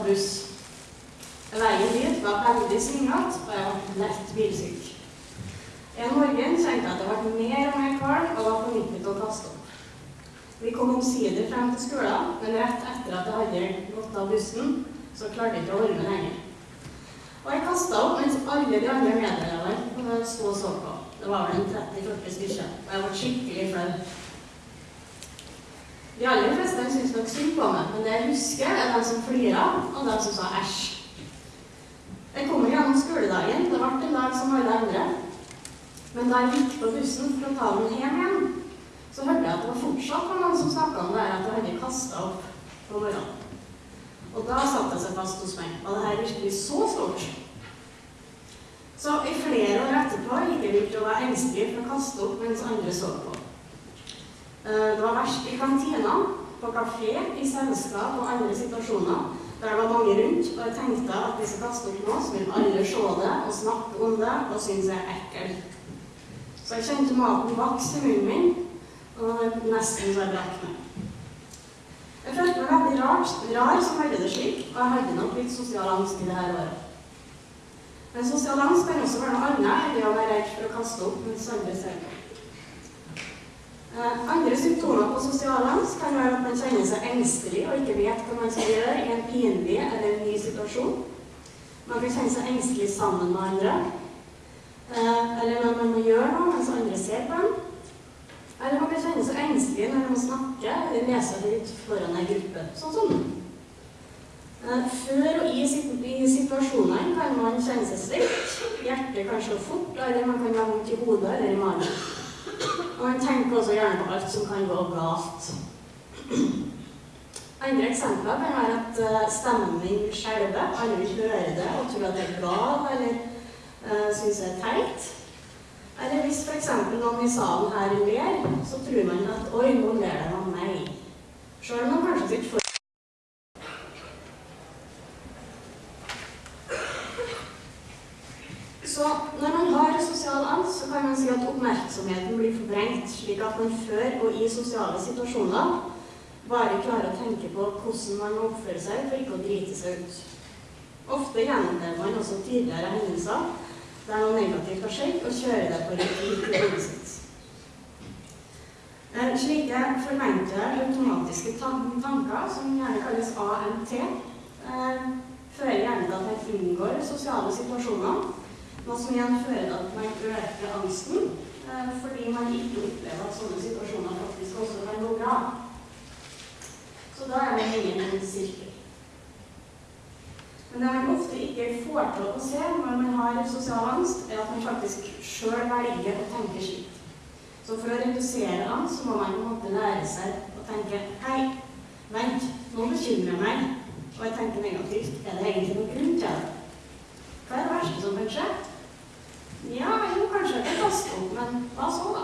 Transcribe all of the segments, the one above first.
ta buss. Veien dit var veldig svingete, og jeg ble lett bilsyk. En morgen kjente jeg at det ble mer og mer kvalm og var på nippet til å kaste opp. Vi kom omsider frem til skolen, men rett etter at jeg hadde gått av bussen, så klarte jeg ikke å holde meg lenger. Og jeg kasta opp mens alle de andre medlemmene sto og så på. Det var vel en 30-40 stykker, og jeg ble skikkelig flau. De aller fleste syntes nok synd på meg, men det jeg husker, er de som flira, og de som sa æsj. Jeg kom gjennom skoledagen. Det ble en dag som alle andre. Men da jeg gikk på bussen for å ta den hjem igjen, så hørte jeg at det var fortsatt var noen som snakka om det her at jeg hadde kasta opp på morgenen. Og da satte det seg fast hos meg. Var det her virkelig så stort? Så i flere år etterpå gikk jeg rundt og var engstelig for å kaste opp mens andre så på. Eh, det var verst i kantina, på kafé, i selskap og andre situasjoner der det var mange rundt, og jeg tenkte at hvis jeg kaster opp nå, så vil alle se det og snakke om det og synes jeg er ekkel. Så jeg kjente maten vokse i munnen min, og nesten så jeg meg. Jeg følte meg veldig rart, rar som hadde det slik, og jeg hadde nok litt sosial angst i det her året. Men sosial angst kan også være noe annet enn å være redd for å kaste opp mens andre ser på. Eh, andre symptomer på sosial angst kan være at man kjenner seg engstelig og ikke vet hva man skal gjøre i en pinlig eller en ny situasjon. Man kan kjenne seg engstelig sammen med andre. Eh, eller når man må gjøre noe mens andre ser på en. Eller man kan kjenne seg engstelig når man snakker snakke eller leser høyt foran en gruppe, sånn som nå. Eh, før og i situasjonene kan man kjenne seg svett, hjertet kan slå fort, eller man kan ha vondt i hodet eller i magen. Og man tenker også gjerne på alt som kan gå galt. Andre eksempler kan være at uh, stemmen min skjelver, vil høre det og tror at det er gal, eller uh, syns det er teit. Eller hvis f.eks. noen i salen her ler, så tror man at oi, nå ler de av meg. Sjøl om man kanskje ikke får Så når man har sosial angst, så kan man si at oppmerksomheten blir forbrengt, slik at man før og i sosiale situasjoner bare klarer å tenke på hvordan man må oppføre seg for ikke å drite seg ut. Ofte gjennomlever man også tidligere hendelser der noe negativt har skjedd, og kjører det på riktig sitt. Eh, slike forventede automatiske tanker, som gjerne kalles AMT, eh, fører gjerne til at man unngår sosiale situasjoner noe som igjen fører til at man øker angsten, eh, fordi man ikke opplever at sånne situasjoner faktisk også kan gå bra. Så da er man inne i en sirkel. Men det man ofte ikke får til å se når man har sosial angst, er at man faktisk sjøl velger å tenke slik. Så for å redusere angst, så må man på en måte lære seg å tenke Hei, vent, nå bekymrer jeg meg. Og jeg tenker negativt. Er det egentlig noen grunn til det? Hva er det verste som kan skje? Ja, jo, kanskje jeg kan kaste opp, men hva så, da?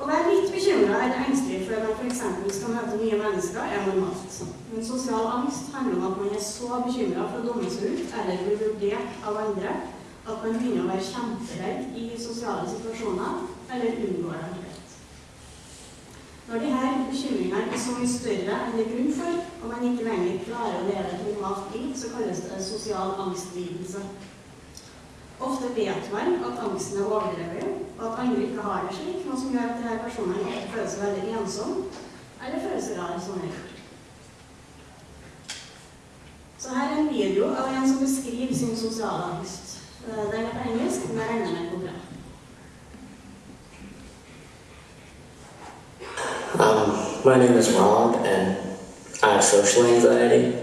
Å være litt bekymra eller engstelig at man f.eks. skal møte nye mennesker, er normalt. Men sosial angst handler om at man er så bekymra for å dumme seg ut eller bli vurdert av andre at man begynner å være kjemperedd i sosiale situasjoner eller unngår dem helt. Når her bekymringene er så mye større enn det er grunn for, og man ikke lenger klarer å leve et normalt liv, så kalles det sosial angstlidelse. Ofte vet man at angsten er overdrevet, og at andre ikke har det slik, noe som gjør at denne personen ikke føler seg veldig ensom, eller føler seg rar som gjør. Så her er en video av en som beskriver sin sosiale angst. Eh, den er på engelsk, men jeg regner med går bra. Um, my name is Rob, and I have social anxiety.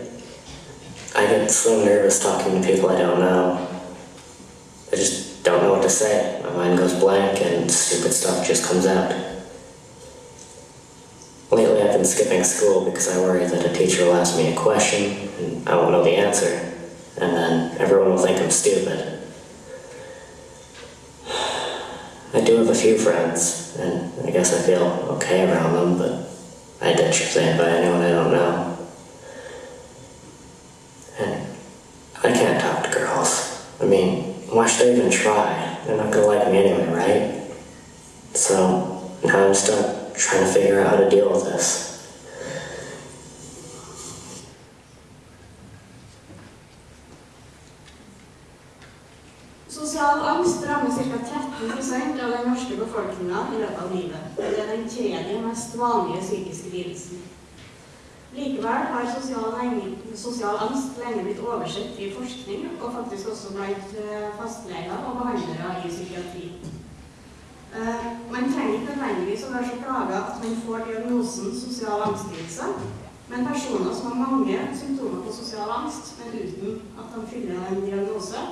I get so nervous talking to people I don't know. I just don't know what to say. My mind goes blank and stupid stuff just comes out. Lately I've been skipping school because I worry that a teacher will ask me a question and I won't know the answer, and then everyone will think I'm stupid. I do have a few friends, and I guess I feel okay around them, but I ditch if they invite anyone I don't know. why should I even try? They're not gonna like me anyway, right? So now I'm stuck trying to figure out how to deal with this. Sosial angst rammer ca. 13 av den norske befolkninga i løpet av livet. Det er den tredje mest vanlige psykiske lidelsen. Likevel har sosial, sosial, angst lenge blitt oversett i forskning, og faktisk også blant eh, fastleger og behandlere i psykiatri. Uh, man trenger ikke nødvendigvis å være så plaga at man får diagnosen sosial angstlidelse, men personer som har mange symptomer på sosial angst, men uten at de fyller en diagnose,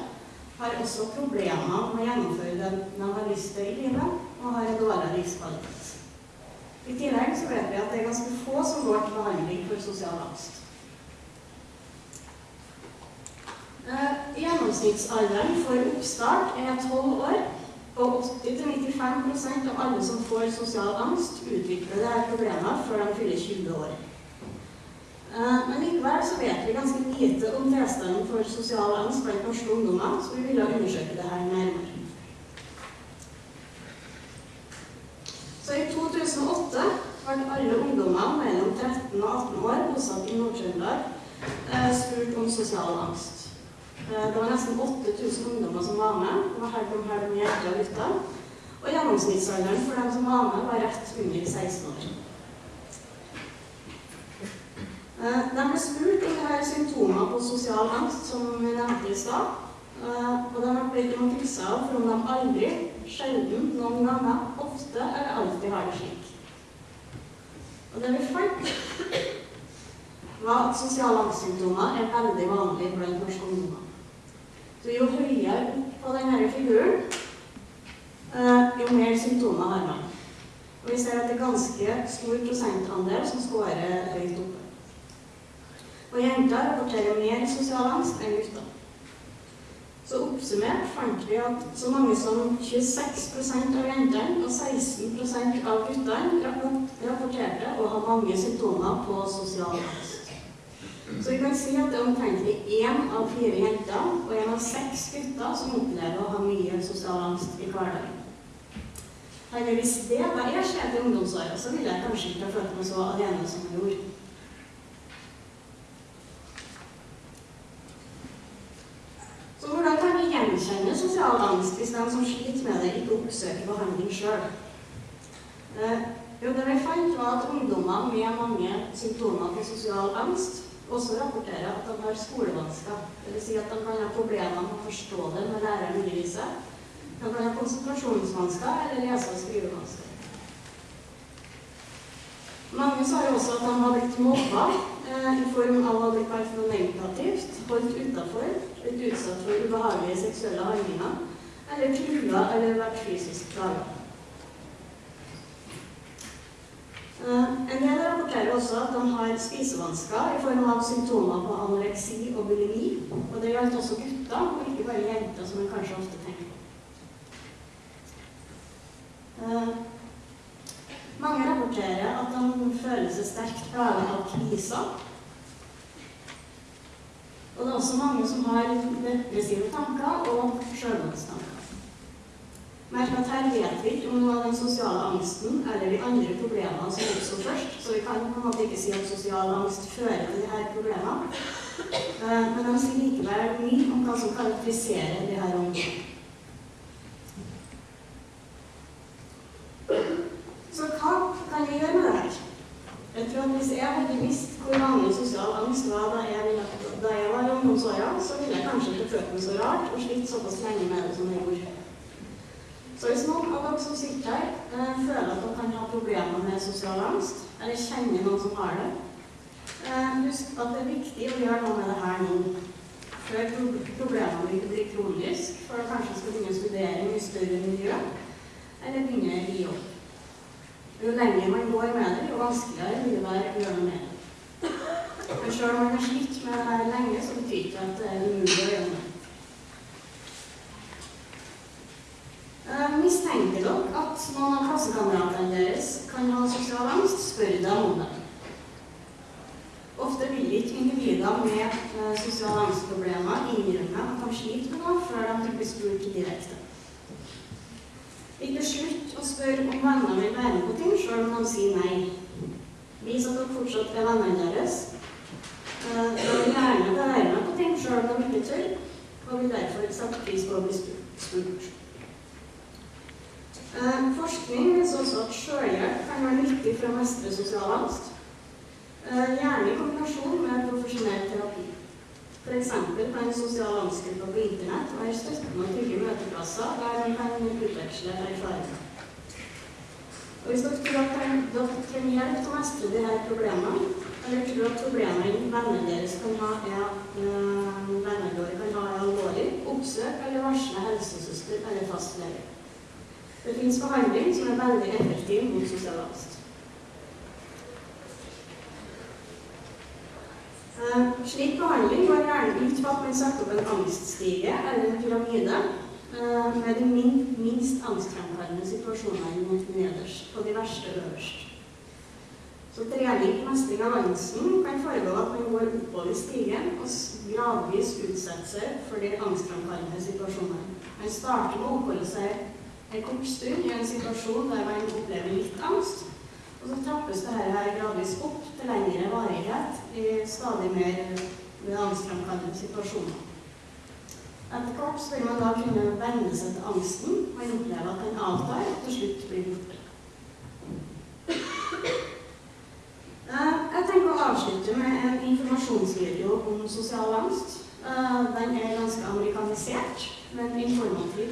har også problemer med å gjennomføre det de har lyst til i livet, og har en dårlig livskvalitet. I tillegg så vet vi at det er ganske få som går til behandling for sosial angst. Eh, gjennomsnittsalderen for oppstart er 12 år, og 80-95 av alle som får sosial angst, utvikler dette problemet før de fyller 20 år. Eh, men likevel så vet vi ganske lite om tilstanden for sosial angst blant norske ungdommer, så vi ville undersøke dette nærmere. Så i 2008 ble alle ungdommer mellom 13 og 18 år bosatt i Nord-Trøndelag eh, spurt om sosial angst. Eh, det var nesten 8000 ungdommer som var med, og her kom her med hjertet og gutter. Og gjennomsnittsalderen for dem som var med, var rett under 16 år. Eh, de ble spurt om de har symptomer på sosial angst, som vi nevnte i stad. Og de ble ikke om å av for om de aldri, sjelden, noen ganger, ofte eller alltid har det slik. Og det vi fant, var at sosiale angstsymptomer er veldig vanlig blant norske ungdommer. Så jo høyere opp på denne figuren, eh, jo mer symptomer har man. Og vi ser at det er ganske stor prosentandel som scorer høyt oppe. Og jenter rapporterer mer sosial angst enn gutter. Så oppsummert fant vi at så mange som 26% av jentene og 16% av guttene rapporterte å ha mange symptomer på sosial angst. Så vi kan si at det er omtrentlig én av fire jenter og én av seks gutter som opplever å ha mye sosial angst i hverdagen. Hvis det var jeg skjedde i ungdomsåra, så ville jeg kanskje ikke ha følt meg så alene som jeg gjorde. Så hvordan kan vi gjenkjenne sosial angst hvis den som sliter med det, ikke oppsøker behandling sjøl? Eh, jo, det vi fant, var at ungdommer med mange symptomer på sosial angst også rapporterer at de har skolevansker. Dvs. Si at de kan ha problemer med å forstå det når læreren underviser. De kan ha konsentrasjonsvansker eller lese- og skrivevansker. Mange sa jo også at de har blitt mobba i form av å ha blitt kalt noe negativt, holdt utafor, blitt utsatt for ubehagelige seksuelle handlinger, eller trua eller vært fysisk plaga. Eh, en del rapporterer også at de har spisevansker i form av symptomer på anoreksi og bulimi. Og det gjaldt også gutter, og ikke bare jenter, som en kanskje ofte tenker. Eh, mange rapporterer at de føler seg sterkt plaget av kviser. Og det er også mange som har depressive tanker og selvmordstanker. Merk at her vet vi ikke om noe av den sosiale angsten eller de andre problemene som oppstår først, så vi kan på en måte ikke si at sosial angst fører til disse problemene. Eh, men de sier likevel mye om hva som karakteriserer disse områdene. Så hva kan vi gjøre med det her? Jeg tror at Hvis jeg hadde visst hvor vanlig sosial angst var da jeg, da jeg var i ungdomsåra, så ville jeg kanskje ikke følt meg så rart og slitt såpass lenge med det som jeg gjorde. Så hvis noen av dere som sitter her, eh, føler at dere kan ha problemer med sosial angst, eller kjenner noen som har det, eh, husk at det er viktig å gjøre noe med det her nå. Før problemene ikke blir kronisk, før du kanskje skal begynne å studere i større miljø, eller begynne i jobb. Jo lenger man går med det, jo vanskeligere vil det være å gjøre noe med det. Men selv om man har slitt med det her lenge, så betyr ikke at det er umulig å gjøre noe. Uh, mistenker dere at noen av klassekameratene deres kan ha sosial angst, spør dem om det. Ofte vil ikke individer med uh, sosiale angstproblemer innrømme at de sliter med noe, før de blir spurt direkte. Ikke slutt å spørre om vennene vil være med på ting, selv om de sier nei. Vis at dere fortsatt er vennene deres. De vil gjerne være med på ting, selv om de ikke tør. og vil derfor sette pris på å bli spurt. Eh, forskning viser også at sjølhjelp kan være nyttig for å mestre sosial angst, eh, gjerne i kombinasjon med profesjonell terapi. F.eks. kan sosial angstgrupper på internett være støttende og trygge møteplasser der man kan utveksle erfaringer. Og hvis dere tror at dere trenger hjelp til å mestre disse problemene, eller tror at problemene vennene deres kan ha, er, øh, vennene våre kan ha alvorlig, oppsøk eller varsle helsesøster eller fastlege. Det finnes behandling som er veldig effektiv mot sosial angst. Eh, slik behandling går gjerne ut på at man setter opp en angststige eller en pyramide eh, med de minst angstfremkallende situasjonene nederst og de verste øverst. Så trening på mestring av angsten kan foregå at man går oppover stigen og gradvis utsetter seg for de angstframkallende situasjonene. Man starter med å oppholde seg en kort stund i en situasjon der man opplever litt angst. Og så trappes det her gradvis opp til lengre varighet i stadig mer angstframkallende situasjoner. Etter hvert vil man da kunne venne seg til angsten. Man opplever at den avtar og til slutt blir borte. My name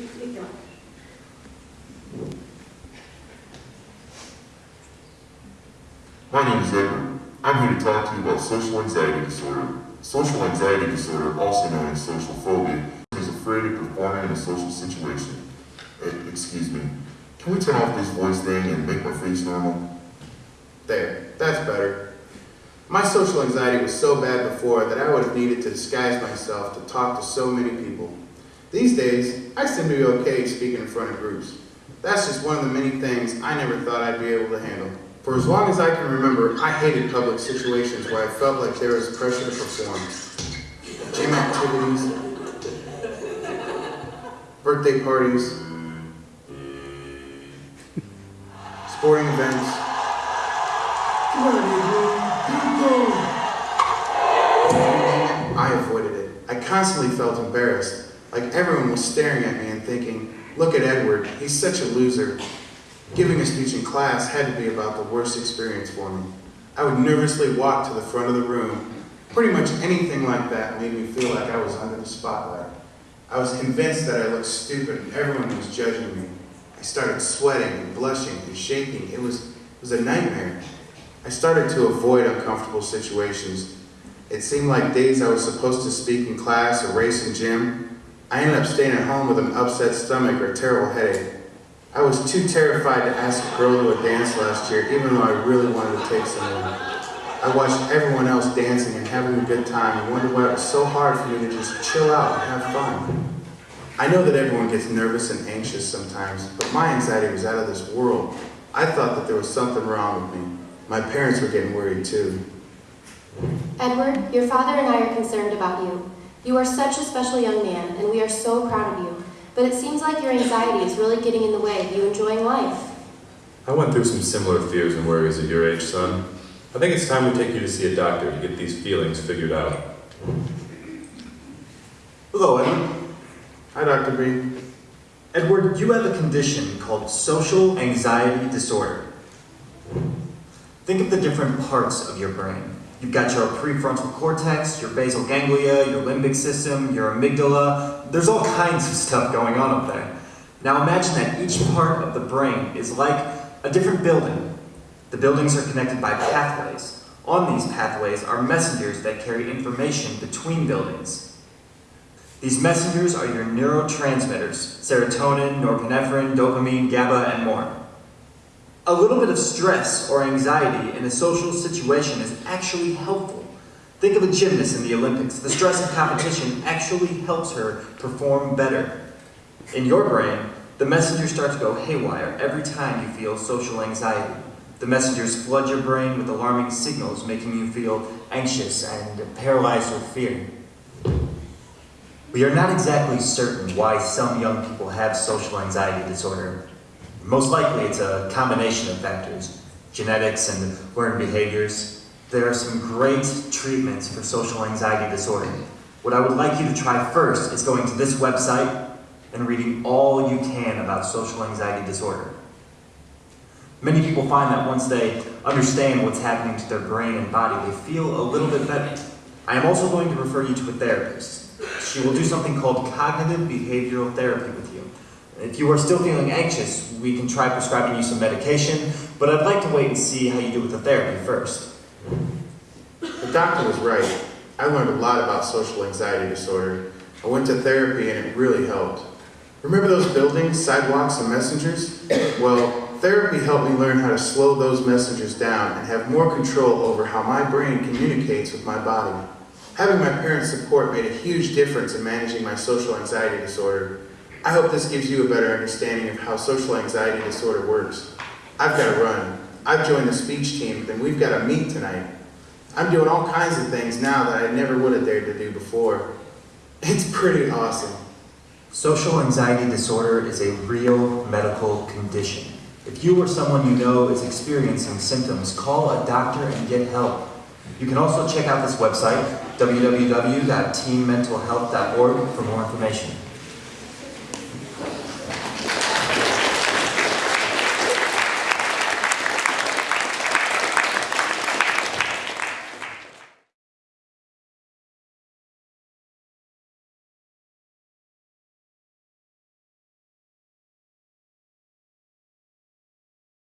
is Edward. I'm here to talk to you about social anxiety disorder. Social anxiety disorder, also known as social phobia, is afraid of performing in a social situation. Uh, excuse me. Can we turn off this voice thing and make my face normal? There, that's better. My social anxiety was so bad before that I would have needed to disguise myself to talk to so many people. These days, I seem to be okay speaking in front of groups. That's just one of the many things I never thought I'd be able to handle. For as long as I can remember, I hated public situations where I felt like there was pressure to perform. Gym activities, birthday parties, sporting events. I avoided it. I constantly felt embarrassed, like everyone was staring at me and thinking, look at Edward, he's such a loser. Giving a speech in class had to be about the worst experience for me. I would nervously walk to the front of the room. Pretty much anything like that made me feel like I was under the spotlight. I was convinced that I looked stupid and everyone was judging me. I started sweating and blushing and shaking. It was, it was a nightmare. I started to avoid uncomfortable situations. It seemed like days I was supposed to speak in class or race in gym, I ended up staying at home with an upset stomach or terrible headache. I was too terrified to ask a girl to a dance last year, even though I really wanted to take someone. I watched everyone else dancing and having a good time and wondered why it was so hard for me to just chill out and have fun. I know that everyone gets nervous and anxious sometimes, but my anxiety was out of this world. I thought that there was something wrong with me. My parents were getting worried too. Edward, your father and I are concerned about you. You are such a special young man, and we are so proud of you. But it seems like your anxiety is really getting in the way of you enjoying life. I went through some similar fears and worries at your age, son. I think it's time we take you to see a doctor to get these feelings figured out. Hello, Edward. Hi, Dr. B. Edward, you have a condition called social anxiety disorder. Think of the different parts of your brain. You've got your prefrontal cortex, your basal ganglia, your limbic system, your amygdala. There's all kinds of stuff going on up there. Now imagine that each part of the brain is like a different building. The buildings are connected by pathways. On these pathways are messengers that carry information between buildings. These messengers are your neurotransmitters, serotonin, norepinephrine, dopamine, GABA, and more. A little bit of stress or anxiety in a social situation is actually helpful. Think of a gymnast in the Olympics. The stress of competition actually helps her perform better. In your brain, the messengers start to go haywire every time you feel social anxiety. The messengers flood your brain with alarming signals, making you feel anxious and paralyzed with fear. We are not exactly certain why some young people have social anxiety disorder. Most likely it's a combination of factors, genetics and learned behaviors. There are some great treatments for social anxiety disorder. What I would like you to try first is going to this website and reading all you can about social anxiety disorder. Many people find that once they understand what's happening to their brain and body, they feel a little bit better. I am also going to refer you to a therapist. She will do something called cognitive behavioral therapy with you. If you are still feeling anxious, we can try prescribing you some medication, but I'd like to wait and see how you do with the therapy first. The doctor was right. I learned a lot about social anxiety disorder. I went to therapy and it really helped. Remember those buildings, sidewalks, and messengers? Well, therapy helped me learn how to slow those messengers down and have more control over how my brain communicates with my body. Having my parents' support made a huge difference in managing my social anxiety disorder. I hope this gives you a better understanding of how social anxiety disorder works. I've got to run. I've joined the speech team, and we've got to meet tonight. I'm doing all kinds of things now that I never would have dared to do before. It's pretty awesome. Social anxiety disorder is a real medical condition. If you or someone you know is experiencing symptoms, call a doctor and get help. You can also check out this website, www.teammentalhealth.org, for more information.